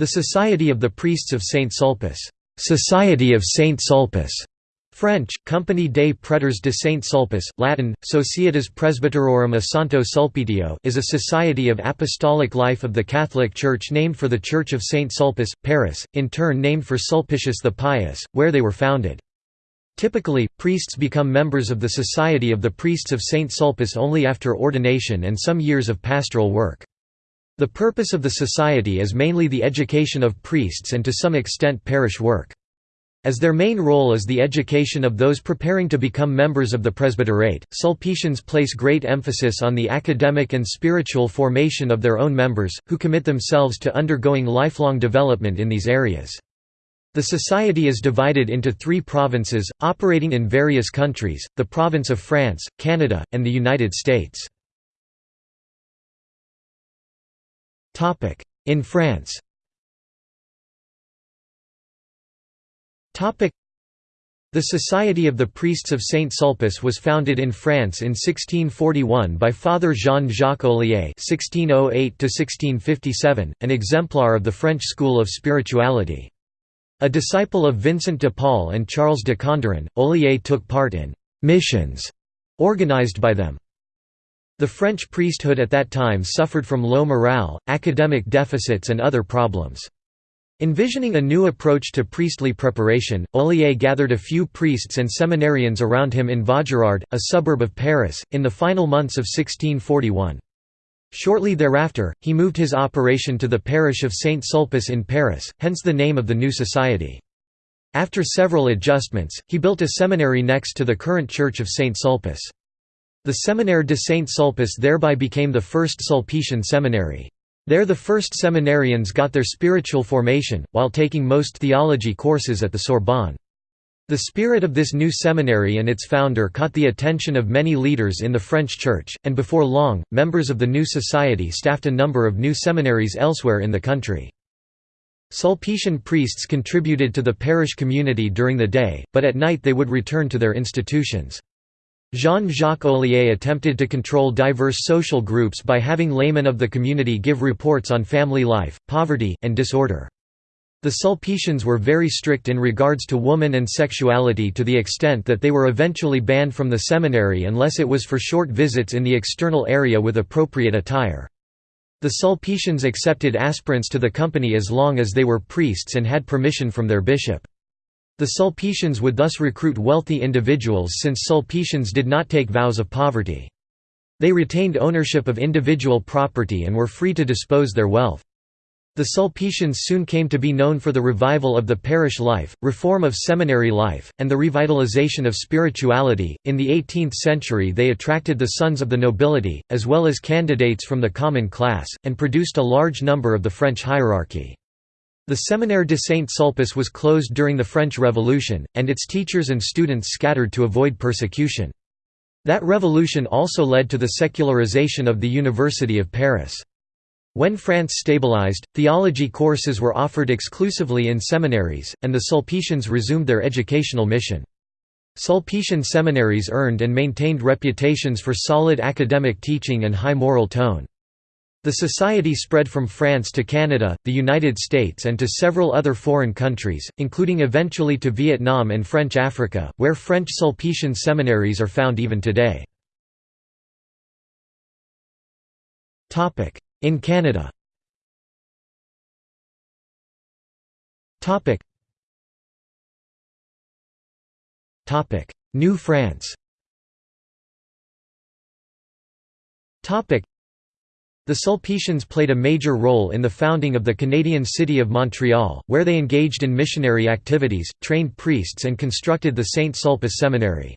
The Society of the Priests of Saint Sulpice Society of Saint Sulpice French, Compagnie des Prêtres de Saint Sulpice, Latin, Societas Presbyterorum a Sancto Sulpitio is a society of apostolic life of the Catholic Church named for the Church of Saint Sulpice, Paris, in turn named for Sulpicius the Pious, where they were founded. Typically, priests become members of the Society of the Priests of Saint Sulpice only after ordination and some years of pastoral work. The purpose of the society is mainly the education of priests and to some extent parish work. As their main role is the education of those preparing to become members of the presbyterate, Sulpicians place great emphasis on the academic and spiritual formation of their own members, who commit themselves to undergoing lifelong development in these areas. The society is divided into three provinces, operating in various countries, the province of France, Canada, and the United States. In France the Society of the Priests of Saint Sulpice was founded in France in 1641 by Father Jean-Jacques Ollier (1608–1657), an exemplar of the French school of spirituality. A disciple of Vincent de Paul and Charles de Condren, Ollier took part in missions organized by them. The French priesthood at that time suffered from low morale, academic deficits and other problems. Envisioning a new approach to priestly preparation, Ollier gathered a few priests and seminarians around him in Vaugirard, a suburb of Paris, in the final months of 1641. Shortly thereafter, he moved his operation to the parish of Saint Sulpice in Paris, hence the name of the new society. After several adjustments, he built a seminary next to the current church of Saint Sulpice. The Séminaire de Saint-Sulpice thereby became the first Sulpician seminary. There the first seminarians got their spiritual formation, while taking most theology courses at the Sorbonne. The spirit of this new seminary and its founder caught the attention of many leaders in the French Church, and before long, members of the new society staffed a number of new seminaries elsewhere in the country. Sulpician priests contributed to the parish community during the day, but at night they would return to their institutions. Jean-Jacques Ollier attempted to control diverse social groups by having laymen of the community give reports on family life, poverty, and disorder. The Sulpicians were very strict in regards to woman and sexuality to the extent that they were eventually banned from the seminary unless it was for short visits in the external area with appropriate attire. The Sulpicians accepted aspirants to the company as long as they were priests and had permission from their bishop. The Sulpicians would thus recruit wealthy individuals since Sulpicians did not take vows of poverty. They retained ownership of individual property and were free to dispose their wealth. The Sulpicians soon came to be known for the revival of the parish life, reform of seminary life, and the revitalization of spirituality. In the 18th century, they attracted the sons of the nobility, as well as candidates from the common class, and produced a large number of the French hierarchy. The Séminaire de Saint-Sulpice was closed during the French Revolution, and its teachers and students scattered to avoid persecution. That revolution also led to the secularization of the University of Paris. When France stabilized, theology courses were offered exclusively in seminaries, and the Sulpicians resumed their educational mission. Sulpician seminaries earned and maintained reputations for solid academic teaching and high moral tone. The society spread from France to Canada, the United States and to several other foreign countries, including eventually to Vietnam and French Africa, where French Sulpician seminaries are found even today. In Canada New France the Sulpicians played a major role in the founding of the Canadian city of Montreal, where they engaged in missionary activities, trained priests and constructed the Saint Sulpice Seminary.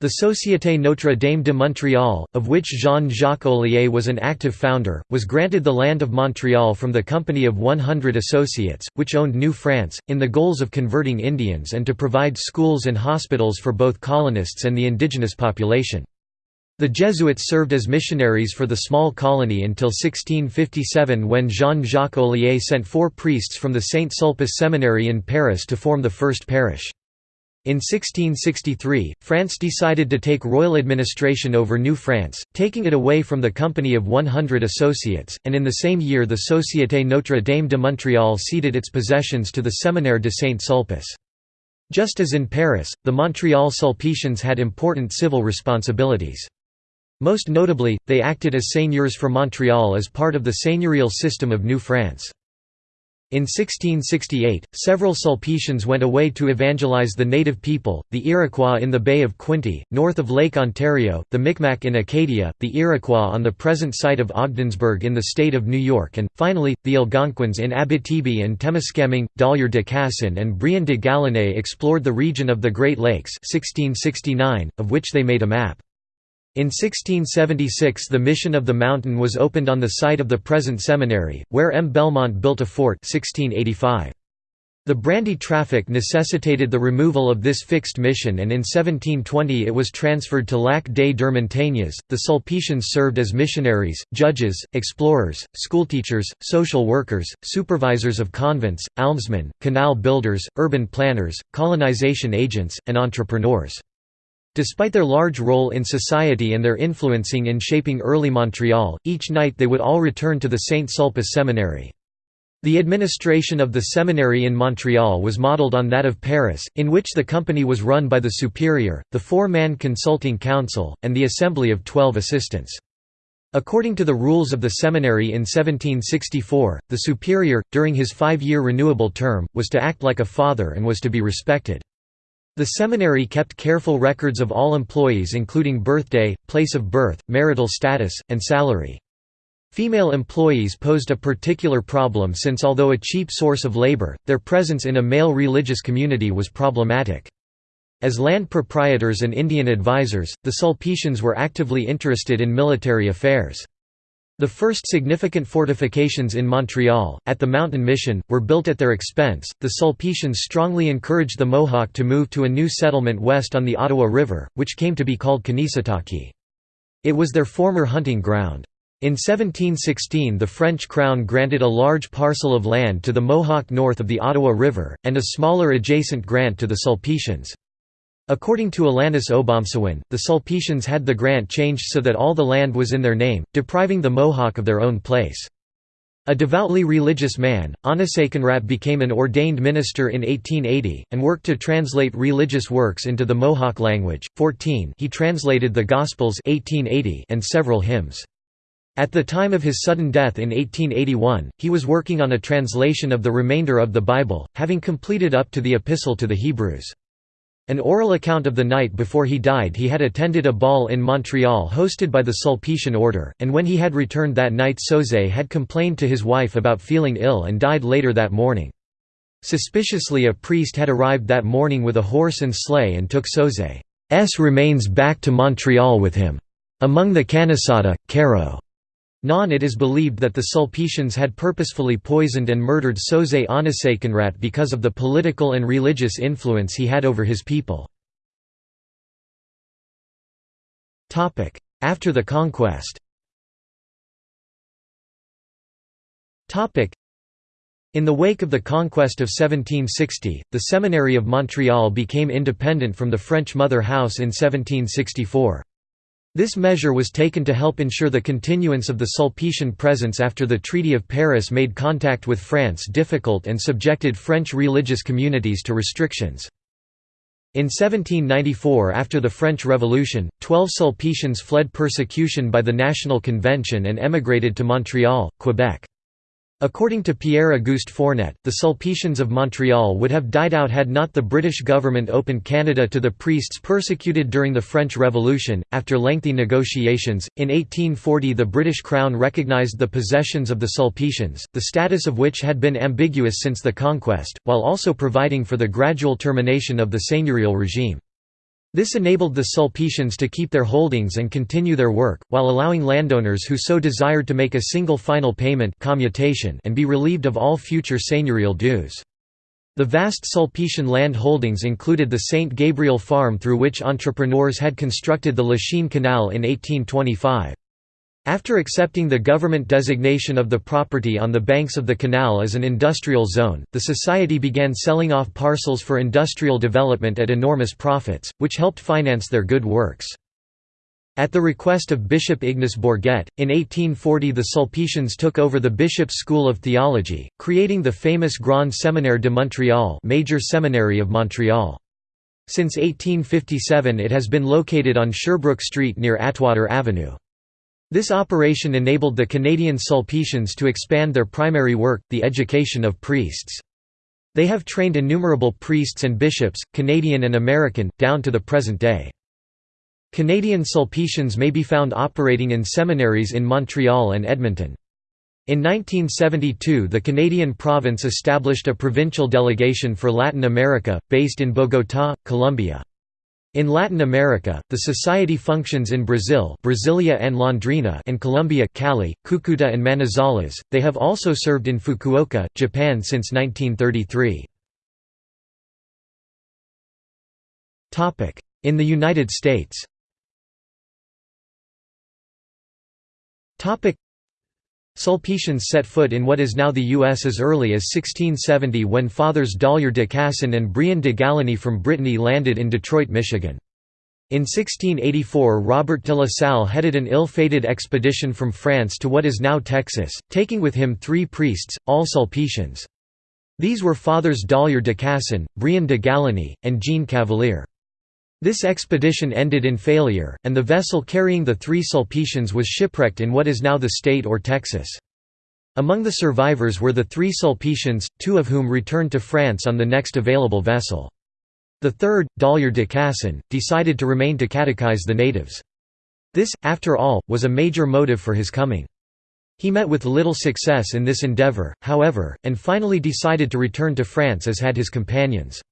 The Société Notre Dame de Montréal, of which Jean-Jacques Ollier was an active founder, was granted the land of Montreal from the Company of 100 Associates, which owned New France, in the goals of converting Indians and to provide schools and hospitals for both colonists and the indigenous population. The Jesuits served as missionaries for the small colony until 1657 when Jean-Jacques Ollier sent four priests from the Saint Sulpice Seminary in Paris to form the first parish. In 1663, France decided to take royal administration over New France, taking it away from the Company of 100 Associates, and in the same year the Société Notre Dame de Montréal ceded its possessions to the Séminaire de Saint-Sulpice. Just as in Paris, the Montreal Sulpicians had important civil responsibilities. Most notably, they acted as seigneurs for Montreal as part of the seigneurial system of New France. In 1668, several Sulpicians went away to evangelize the native people, the Iroquois in the Bay of Quinte, north of Lake Ontario, the Micmac in Acadia, the Iroquois on the present site of Ogdensburg in the state of New York and, finally, the Algonquins in Abitibi and Temiskaming. Dollier de Casson and Bréhant de Galinée explored the region of the Great Lakes 1669, of which they made a map. In 1676 the Mission of the Mountain was opened on the site of the present seminary, where M. Belmont built a fort 1685. The brandy traffic necessitated the removal of this fixed mission and in 1720 it was transferred to Lac des Deux Montagnes. The Sulpicians served as missionaries, judges, explorers, schoolteachers, social workers, supervisors of convents, almsmen, canal builders, urban planners, colonization agents, and entrepreneurs. Despite their large role in society and their influencing in shaping early Montreal, each night they would all return to the Saint Sulpice Seminary. The administration of the seminary in Montreal was modeled on that of Paris, in which the company was run by the superior, the four-man consulting council, and the assembly of twelve assistants. According to the rules of the seminary in 1764, the superior, during his five-year renewable term, was to act like a father and was to be respected. The seminary kept careful records of all employees including birthday, place of birth, marital status, and salary. Female employees posed a particular problem since although a cheap source of labor, their presence in a male religious community was problematic. As land proprietors and Indian advisors, the Sulpicians were actively interested in military affairs. The first significant fortifications in Montreal, at the Mountain Mission, were built at their expense. The Sulpicians strongly encouraged the Mohawk to move to a new settlement west on the Ottawa River, which came to be called Kanesatake. It was their former hunting ground. In 1716 the French crown granted a large parcel of land to the Mohawk north of the Ottawa River, and a smaller adjacent grant to the Sulpicians. According to Alanis Obomsawin, the Sulpicians had the grant changed so that all the land was in their name, depriving the Mohawk of their own place. A devoutly religious man, Onasakenrat became an ordained minister in 1880, and worked to translate religious works into the Mohawk language. 14 he translated the Gospels 1880 and several hymns. At the time of his sudden death in 1881, he was working on a translation of the remainder of the Bible, having completed up to the Epistle to the Hebrews. An oral account of the night before he died he had attended a ball in Montreal hosted by the Sulpician order, and when he had returned that night Sosé had complained to his wife about feeling ill and died later that morning. Suspiciously a priest had arrived that morning with a horse and sleigh and took Sosé's remains back to Montreal with him. Among the Camisada, Caro Non it is believed that the Sulpicians had purposefully poisoned and murdered Sosé Onasakenrat because of the political and religious influence he had over his people. After the conquest in the wake of the conquest of 1760, the Seminary of Montreal became independent from the French mother house in 1764. This measure was taken to help ensure the continuance of the Sulpician presence after the Treaty of Paris made contact with France difficult and subjected French religious communities to restrictions. In 1794 after the French Revolution, twelve Sulpicians fled persecution by the National Convention and emigrated to Montreal, Quebec. According to Pierre-Auguste Fournet, the Sulpicians of Montreal would have died out had not the British government opened Canada to the priests persecuted during the French Revolution. After lengthy negotiations, in 1840 the British Crown recognised the possessions of the Sulpicians, the status of which had been ambiguous since the conquest, while also providing for the gradual termination of the seigneurial regime. This enabled the Sulpicians to keep their holdings and continue their work, while allowing landowners who so desired to make a single final payment commutation and be relieved of all future seigneurial dues. The vast Sulpician land holdings included the St. Gabriel farm through which entrepreneurs had constructed the Lachine Canal in 1825. After accepting the government designation of the property on the banks of the canal as an industrial zone, the society began selling off parcels for industrial development at enormous profits, which helped finance their good works. At the request of Bishop Ignace Bourget, in 1840 the Sulpicians took over the bishop's school of theology, creating the famous Grand Séminaire de Montréal Major Seminary of Montreal. Since 1857 it has been located on Sherbrooke Street near Atwater Avenue. This operation enabled the Canadian Sulpicians to expand their primary work, the education of priests. They have trained innumerable priests and bishops, Canadian and American, down to the present day. Canadian Sulpicians may be found operating in seminaries in Montreal and Edmonton. In 1972 the Canadian province established a provincial delegation for Latin America, based in Bogotá, Colombia. In Latin America, the society functions in Brazil Brasilia and Londrina and Colombia Cali, Cucuta and Manizales. They have also served in Fukuoka, Japan since 1933. In the United States Sulpicians set foot in what is now the U.S. as early as 1670 when Fathers Dollier de Casson and Bréhant de Galinee from Brittany landed in Detroit, Michigan. In 1684 Robert de la Salle headed an ill-fated expedition from France to what is now Texas, taking with him three priests, all Sulpicians. These were Fathers Dollier de Casson, Bréhant de Galinee, and Jean Cavelier. This expedition ended in failure, and the vessel carrying the three Sulpicians was shipwrecked in what is now the state or Texas. Among the survivors were the three Sulpicians, two of whom returned to France on the next available vessel. The third, Dollier de Casson, decided to remain to catechize the natives. This, after all, was a major motive for his coming. He met with little success in this endeavour, however, and finally decided to return to France as had his companions.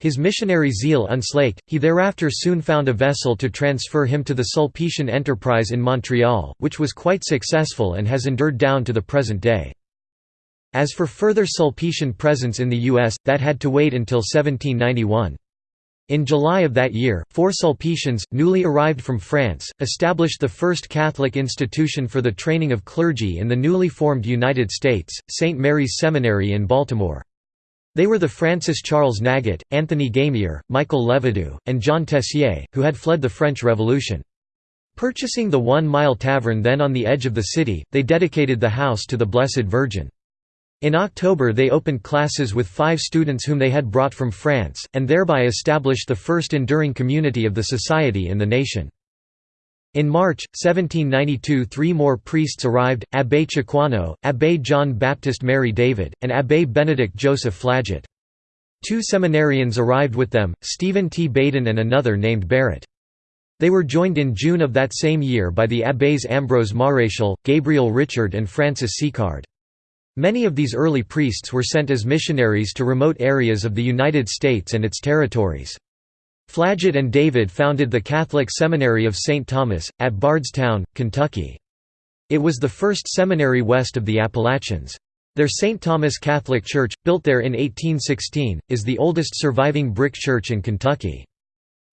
His missionary zeal unslaked, he thereafter soon found a vessel to transfer him to the Sulpician enterprise in Montreal, which was quite successful and has endured down to the present day. As for further Sulpician presence in the U.S., that had to wait until 1791. In July of that year, four Sulpicians, newly arrived from France, established the first Catholic institution for the training of clergy in the newly formed United States, St. Mary's Seminary in Baltimore. They were the Francis Charles Nagot, Anthony Garnier, Michael Levadoux, and John Tessier, who had fled the French Revolution. Purchasing the One Mile Tavern then on the edge of the city, they dedicated the house to the Blessed Virgin. In October they opened classes with five students whom they had brought from France, and thereby established the first enduring community of the society in the nation. In March, 1792 three more priests arrived, Abbé Chicoisneau, Abbé John Baptist Mary David, and Abbé Benedict Joseph Flaget. Two seminarians arrived with them, Stephen T. Badin and another named Barrett. They were joined in June of that same year by the abbés Ambrose Maréchal, Gabriel Richard and Francis Ciquard. Many of these early priests were sent as missionaries to remote areas of the United States and its territories. Flaget and David founded the Catholic Seminary of St. Thomas, at Bardstown, Kentucky. It was the first seminary west of the Appalachians. Their St. Thomas Catholic Church, built there in 1816, is the oldest surviving brick church in Kentucky.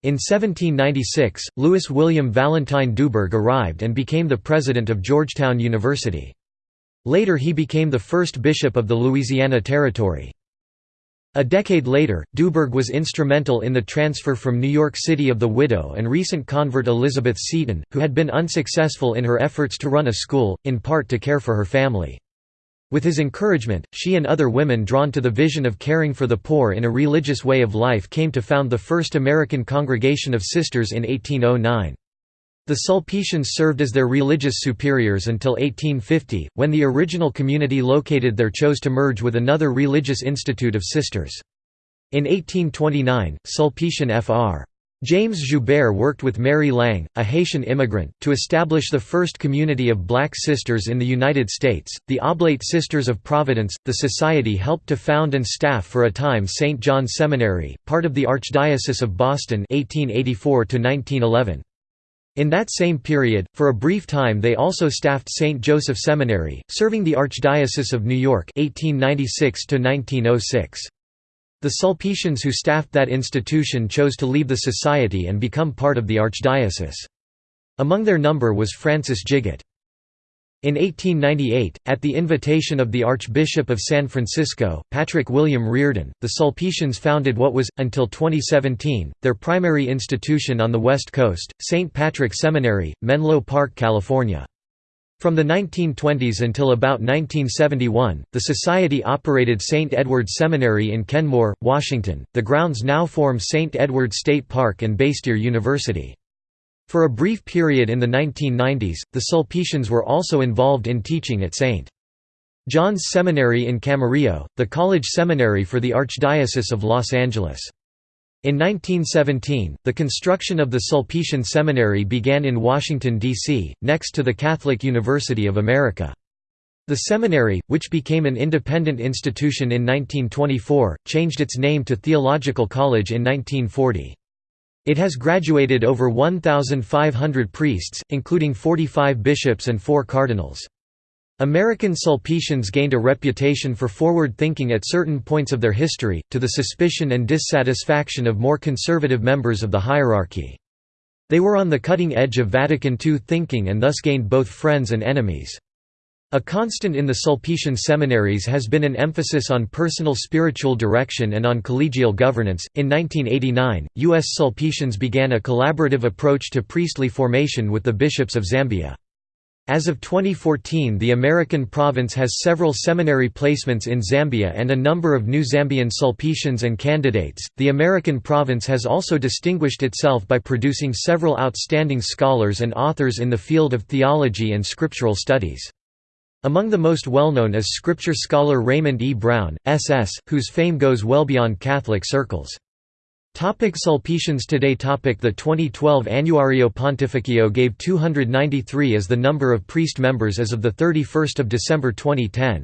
In 1796, Louis William Valentine Dubourg arrived and became the president of Georgetown University. Later he became the first bishop of the Louisiana Territory. A decade later, Dubourg was instrumental in the transfer from New York City of the widow and recent convert Elizabeth Seton, who had been unsuccessful in her efforts to run a school, in part to care for her family. With his encouragement, she and other women drawn to the vision of caring for the poor in a religious way of life came to found the first American Congregation of Sisters in 1809. The Sulpicians served as their religious superiors until 1850, when the original community located there chose to merge with another religious institute of sisters. In 1829, Sulpician Fr. James Joubert worked with Mary Lange, a Haitian immigrant, to establish the first community of black sisters in the United States, the Oblate Sisters of Providence. The society helped to found and staff for a time St. John Seminary, part of the Archdiocese of Boston 1884 -1911. In that same period, for a brief time they also staffed St. Joseph Seminary, serving the Archdiocese of New York 1896 -1906. The Sulpicians who staffed that institution chose to leave the society and become part of the archdiocese. Among their number was Francis Gigot. In 1898, at the invitation of the Archbishop of San Francisco, Patrick William Riordan, the Sulpicians founded what was, until 2017, their primary institution on the West Coast, St. Patrick Seminary, Menlo Park, California. From the 1920s until about 1971, the Society operated St. Edward's Seminary in Kenmore, Washington. The grounds now form St. Edward State Park and Bastyr University. For a brief period in the 1990s, the Sulpicians were also involved in teaching at St. John's Seminary in Camarillo, the college seminary for the Archdiocese of Los Angeles. In 1917, the construction of the Sulpician Seminary began in Washington, D.C., next to the Catholic University of America. The seminary, which became an independent institution in 1924, changed its name to Theological College in 1940. It has graduated over 1,500 priests, including 45 bishops and four cardinals. American Sulpicians gained a reputation for forward thinking at certain points of their history, to the suspicion and dissatisfaction of more conservative members of the hierarchy. They were on the cutting edge of Vatican II thinking and thus gained both friends and enemies. A constant in the Sulpician seminaries has been an emphasis on personal spiritual direction and on collegial governance. In 1989, U.S. Sulpicians began a collaborative approach to priestly formation with the bishops of Zambia. As of 2014 the American province has several seminary placements in Zambia and a number of new Zambian Sulpicians and candidates. The American province has also distinguished itself by producing several outstanding scholars and authors in the field of theology and scriptural studies. Among the most well-known is scripture scholar Raymond E. Brown, S.S., whose fame goes well beyond Catholic circles. Topic Sulpicians Today topic The 2012 Annuario Pontificio gave 293 as the number of priest members as of 31 December 2010.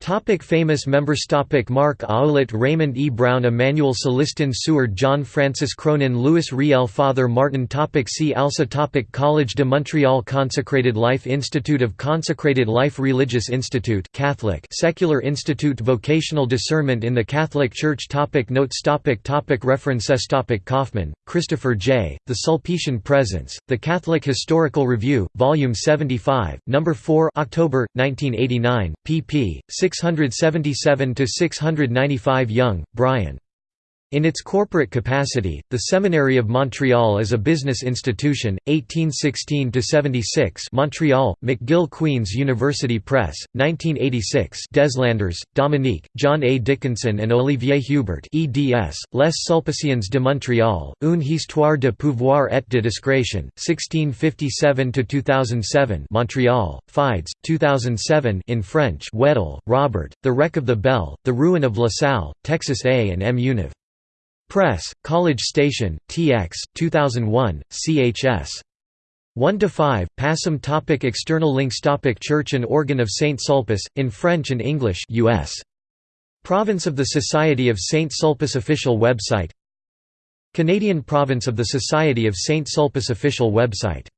Topic famous members Topic Marc Ouellet Raymond E. Brown Emmanuel Celestin Suhard John Francis Cronin Louis Riel Father Martin Topic See also Topic College de Montreal Consecrated Life Institute of Consecrated Life Religious Institute Catholic Secular Institute Vocational Discernment in the Catholic Church Topic Notes Topic Topic References Topic Kaufmann, Christopher J., The Sulpician Presence, The Catholic Historical Review, Volume 75, No. 4 October, 1989, pp. 677–695 Young, Brian. In its corporate capacity, the Seminary of Montreal is a business institution, 1816–76 Montreal, McGill Queen's University Press, 1986 Deslandres, Dominique, John A. Dickinson and Olivier Hubert eds, Les Sulpiciens de Montréal, Une histoire de pouvoir et de discrétion, 1657–2007 Montreal, Fides, 2007 in French Weddle, Robert, The Wreck of the Belle, The Ruin of La Salle, Texas A and M Univ. Press, College Station, TX, 2001, CHS. 1 to 5. Passim topic External links topic Church and Organ of Saint Sulpice in French and English US. Province of the Society of Saint Sulpice official website. Canadian Province of the Society of Saint Sulpice official website